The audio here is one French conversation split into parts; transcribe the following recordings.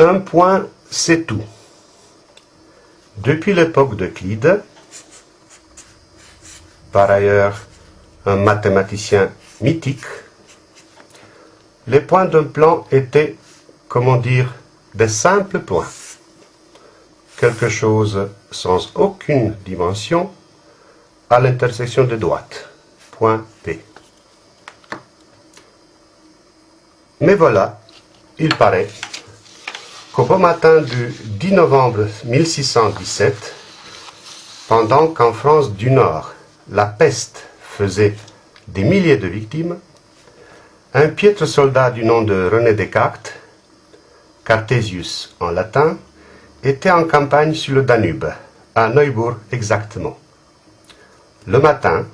Un point, c'est tout. Depuis l'époque d'Euclide, par ailleurs un mathématicien mythique, les points d'un plan étaient, comment dire, des simples points. Quelque chose sans aucune dimension à l'intersection de droites. Point P. Mais voilà, il paraît qu'au beau matin du 10 novembre 1617, pendant qu'en France du Nord, la peste faisait des milliers de victimes, un piètre soldat du nom de René Descartes, Cartesius en latin, était en campagne sur le Danube, à Neubourg exactement. Le matin,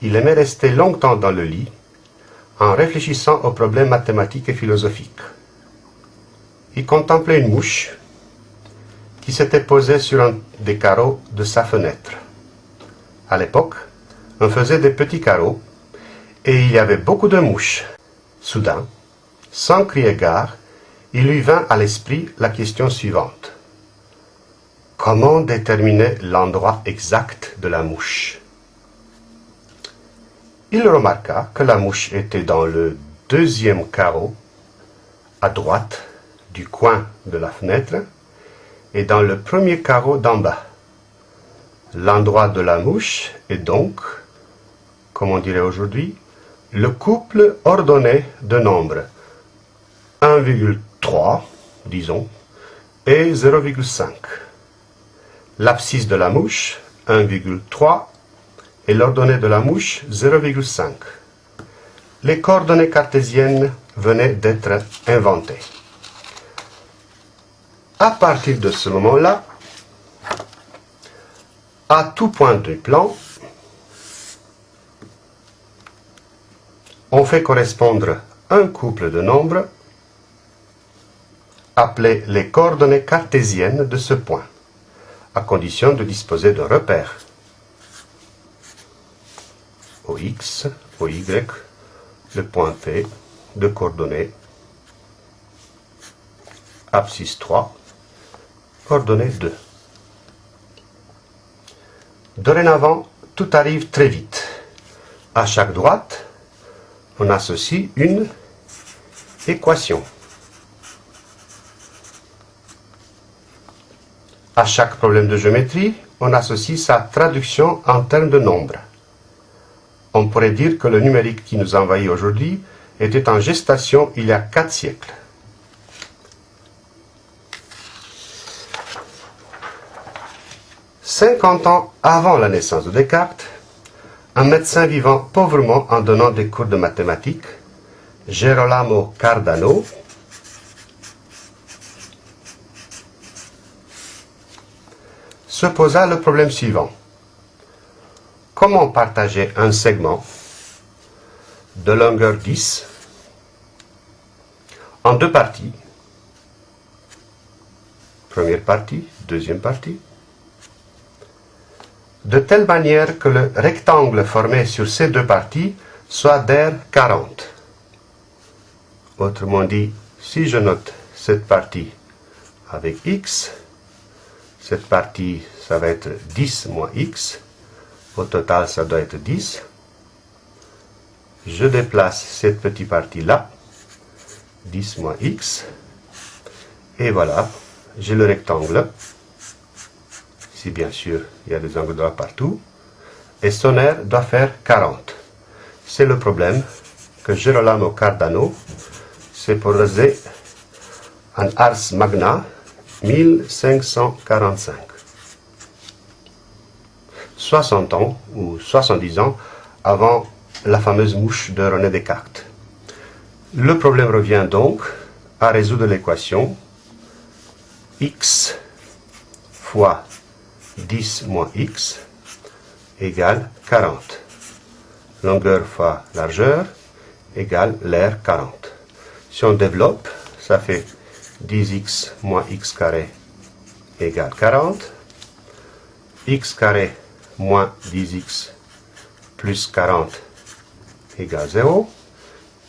il aimait rester longtemps dans le lit, en réfléchissant aux problèmes mathématiques et philosophiques. Il contemplait une mouche qui s'était posée sur un des carreaux de sa fenêtre. À l'époque, on faisait des petits carreaux et il y avait beaucoup de mouches. Soudain, sans crier gare, il lui vint à l'esprit la question suivante. Comment déterminer l'endroit exact de la mouche? Il remarqua que la mouche était dans le deuxième carreau, à droite du coin de la fenêtre, et dans le premier carreau d'en bas. L'endroit de la mouche est donc, comme on dirait aujourd'hui, le couple ordonné de nombres 1,3, disons, et 0,5. L'abscisse de la mouche, 1,3, et l'ordonnée de la mouche, 0,5. Les coordonnées cartésiennes venaient d'être inventées. À partir de ce moment-là, à tout point du plan, on fait correspondre un couple de nombres appelés les coordonnées cartésiennes de ce point, à condition de disposer d'un repère. Au x, au y, le point P de coordonnées, abscisse 3, coordonnées 2. Dorénavant, tout arrive très vite. À chaque droite, on associe une équation. À chaque problème de géométrie, on associe sa traduction en termes de nombres. On pourrait dire que le numérique qui nous envahit aujourd'hui était en gestation il y a quatre siècles. Cinquante ans avant la naissance de Descartes, un médecin vivant pauvrement en donnant des cours de mathématiques, Gerolamo Cardano, se posa le problème suivant. Comment partager un segment de longueur 10 en deux parties? Première partie, deuxième partie de telle manière que le rectangle formé sur ces deux parties soit d'air 40. Autrement dit, si je note cette partie avec x, cette partie, ça va être 10 moins x, au total, ça doit être 10. Je déplace cette petite partie-là, 10 moins x, et voilà, j'ai le rectangle si bien sûr il y a des angles droits partout, et son air doit faire 40. C'est le problème que Gerolamo Cardano s'est posé en Ars Magna 1545. 60 ans ou 70 ans avant la fameuse mouche de René Descartes. Le problème revient donc à résoudre l'équation x fois 10 moins x égale 40. Longueur fois largeur égale l'air 40. Si on développe, ça fait 10x moins x carré égale 40. x carré moins 10x plus 40 égale 0.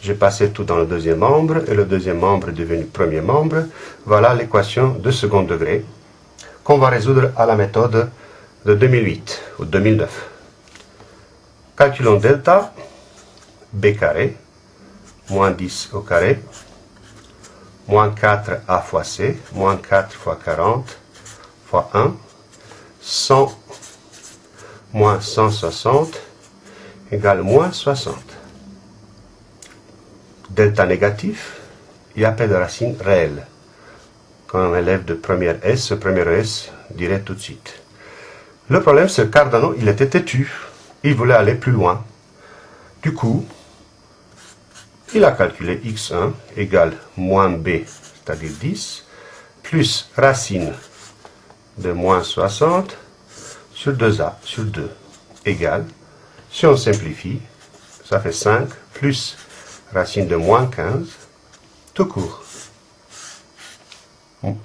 J'ai passé tout dans le deuxième membre et le deuxième membre est devenu premier membre. Voilà l'équation de second degré qu'on va résoudre à la méthode de 2008 ou 2009. Calculons delta, b carré, moins 10 au carré, moins 4a fois c, moins 4 fois 40 fois 1, 100 moins 160 égale moins 60. Delta négatif, il y a pas de racine réelle. Un élève de première S, ce premier S dirait tout de suite. Le problème, c'est que Cardano, il était têtu. Il voulait aller plus loin. Du coup, il a calculé x1 égale moins b, c'est-à-dire 10, plus racine de moins 60 sur 2a sur 2 égale, si on simplifie, ça fait 5 plus racine de moins 15, tout court.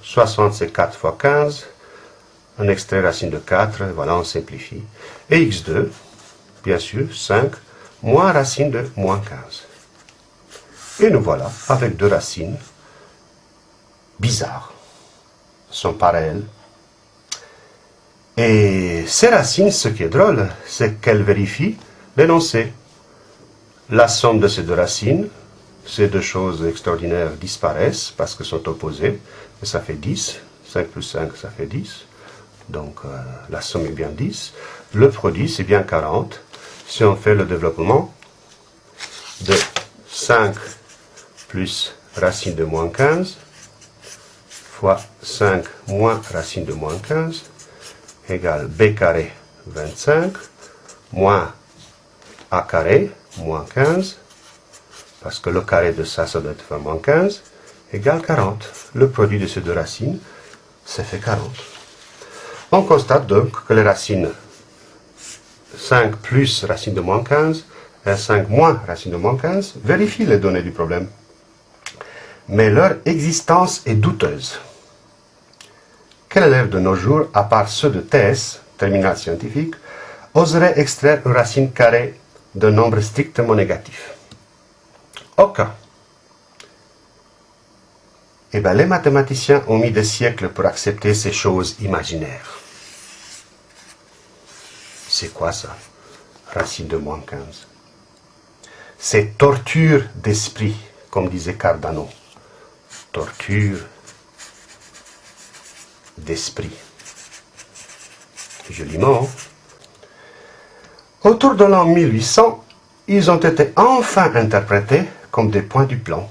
60 c'est 4 fois 15, on extrait racine de 4, voilà on simplifie. Et x2, bien sûr, 5 moins racine de moins 15. Et nous voilà avec deux racines bizarres, sont pareilles. Et ces racines, ce qui est drôle, c'est qu'elles vérifient l'énoncé. La somme de ces deux racines, ces deux choses extraordinaires disparaissent parce qu'elles sont opposées, ça fait 10. 5 plus 5, ça fait 10. Donc euh, la somme est bien 10. Le produit, c'est bien 40. Si on fait le développement de 5 plus racine de moins 15 fois 5 moins racine de moins 15 égale b carré 25 moins a carré moins 15 parce que le carré de ça, ça doit être moins 15 égale 40. Le produit de ces deux racines, ça fait 40. On constate donc que les racines 5 plus racine de moins 15 et 5 moins racine de moins 15 vérifient les données du problème mais leur existence est douteuse. Quel élève de nos jours, à part ceux de TS, terminal scientifique, oserait extraire une racine carrée d'un nombre strictement négatif? Aucun. Eh bien, les mathématiciens ont mis des siècles pour accepter ces choses imaginaires. C'est quoi ça? Racine de moins 15. C'est torture d'esprit, comme disait Cardano torture d'esprit. Joliment. Autour de l'an 1800, ils ont été enfin interprétés comme des points du plan.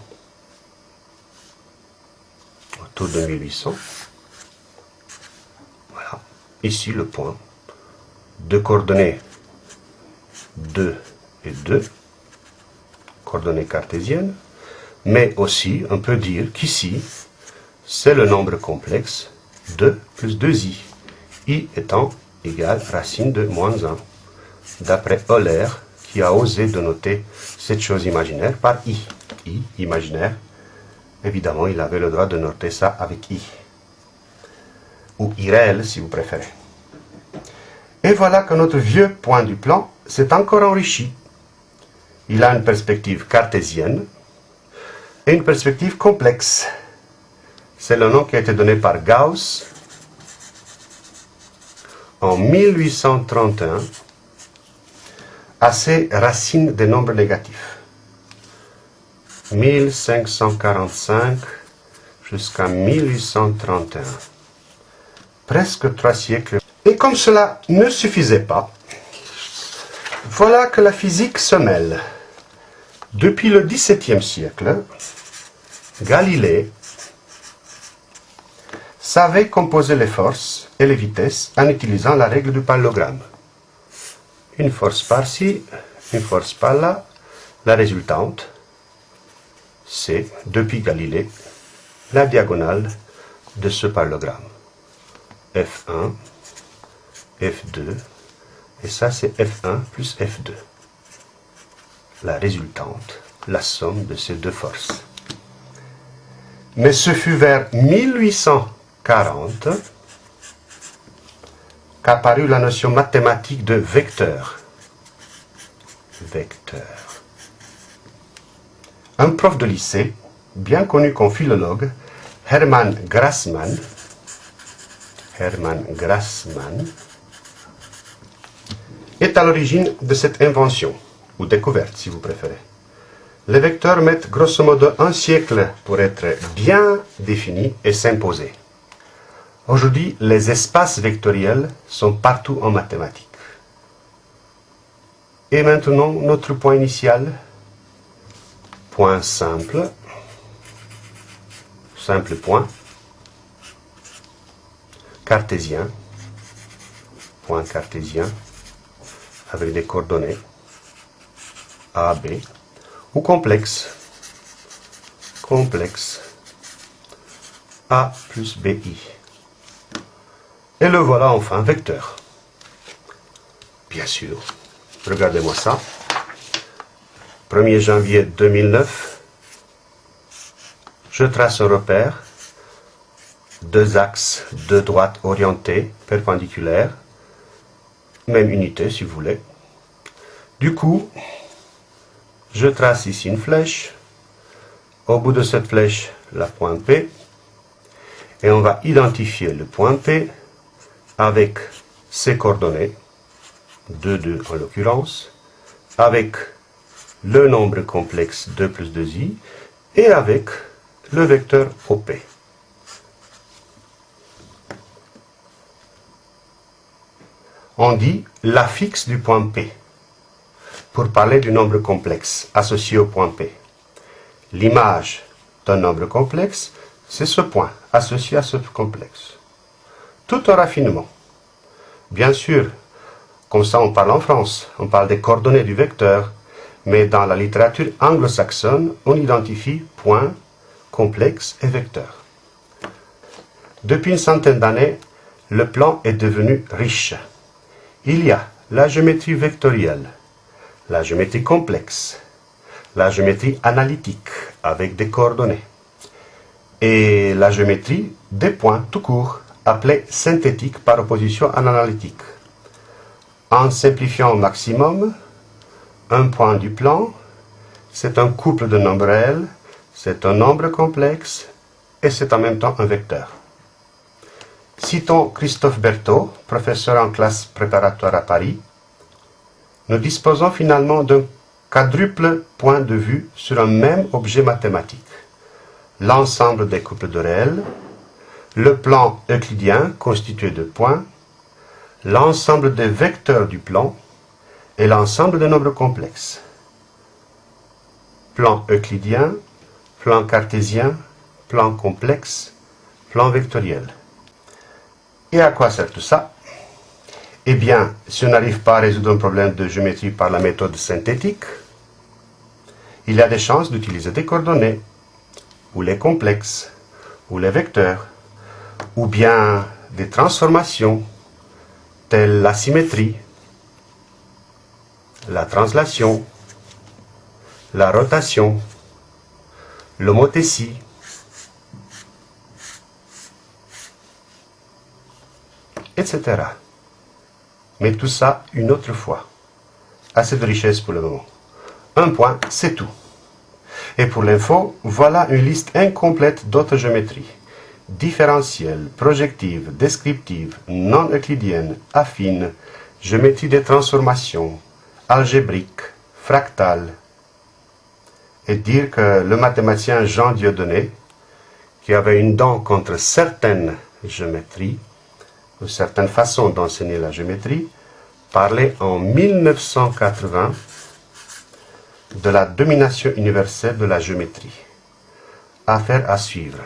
De 1800. Voilà. Ici le point. Deux coordonnées 2 et 2. Coordonnées cartésiennes mais aussi on peut dire qu'ici, c'est le nombre complexe 2 plus 2i, i étant égal racine de moins 1, d'après Euler, qui a osé dénoter cette chose imaginaire par i. i, imaginaire, évidemment, il avait le droit de noter ça avec i, ou irréel si vous préférez. Et voilà que notre vieux point du plan s'est encore enrichi. Il a une perspective cartésienne, et une perspective complexe. C'est le nom qui a été donné par Gauss en 1831 à ces racines des nombres négatifs. 1545 jusqu'à 1831. Presque trois siècles. Et comme cela ne suffisait pas, voilà que la physique se mêle. Depuis le XVIIe siècle, Galilée savait composer les forces et les vitesses en utilisant la règle du parallélogramme. Une force par-ci, une force par-là. La résultante, c'est, depuis Galilée, la diagonale de ce parallélogramme. F1, F2, et ça c'est F1 plus F2. La résultante, la somme de ces deux forces. Mais ce fut vers 1840 qu'apparut la notion mathématique de vecteur. Vecteur. Un prof de lycée, bien connu comme philologue, Hermann Grassmann, Grassmann, est à l'origine de cette invention, ou découverte si vous préférez. Les vecteurs mettent grosso modo un siècle pour être bien définis et s'imposer. Aujourd'hui, les espaces vectoriels sont partout en mathématiques. Et maintenant, notre point initial, point simple, simple point, cartésien, point cartésien, avec des coordonnées. A, B, ou complexe, complexe, A plus BI. Et le voilà enfin vecteur. Bien sûr, regardez-moi ça. 1er janvier 2009, je trace un repère, deux axes, deux droites orientées, perpendiculaires, même unité si vous voulez. Du coup, je trace ici une flèche. Au bout de cette flèche, la pointe P. Et on va identifier le point P avec ses coordonnées, 2, 2 en l'occurrence, avec le nombre complexe 2 plus 2i, et avec le vecteur OP. On dit l'affixe du point P pour parler du nombre complexe associé au point P. L'image d'un nombre complexe, c'est ce point associé à ce complexe. Tout un raffinement. Bien sûr, comme ça on parle en France, on parle des coordonnées du vecteur, mais dans la littérature anglo-saxonne, on identifie point, complexe et vecteur. Depuis une centaine d'années, le plan est devenu riche. Il y a la géométrie vectorielle, la géométrie complexe, la géométrie analytique avec des coordonnées, et la géométrie des points tout court, appelée synthétique par opposition à l'analytique. En simplifiant au maximum, un point du plan, c'est un couple de nombres réels, c'est un nombre complexe, et c'est en même temps un vecteur. Citons Christophe Berthaud, professeur en classe préparatoire à Paris, nous disposons finalement d'un quadruple point de vue sur un même objet mathématique. L'ensemble des couples de réels, le plan euclidien constitué de points, l'ensemble des vecteurs du plan et l'ensemble des nombres complexes. Plan euclidien, plan cartésien, plan complexe, plan vectoriel. Et à quoi sert tout ça? Eh bien, si on n'arrive pas à résoudre un problème de géométrie par la méthode synthétique, il y a des chances d'utiliser des coordonnées, ou les complexes, ou les vecteurs, ou bien des transformations, telles la symétrie, la translation, la rotation, l'homothétie, etc. Mais tout ça une autre fois. Assez de richesse pour le moment. Un point, c'est tout. Et pour l'info, voilà une liste incomplète d'autres géométries. Différentielles, projectives, descriptives, non euclidiennes, affines, géométrie des transformations, algébriques, fractales. Et dire que le mathématicien Jean Dieudonné, qui avait une dent contre certaines géométries, ou certaines façons d'enseigner la géométrie, parlait en 1980 de la domination universelle de la géométrie. Affaire à suivre.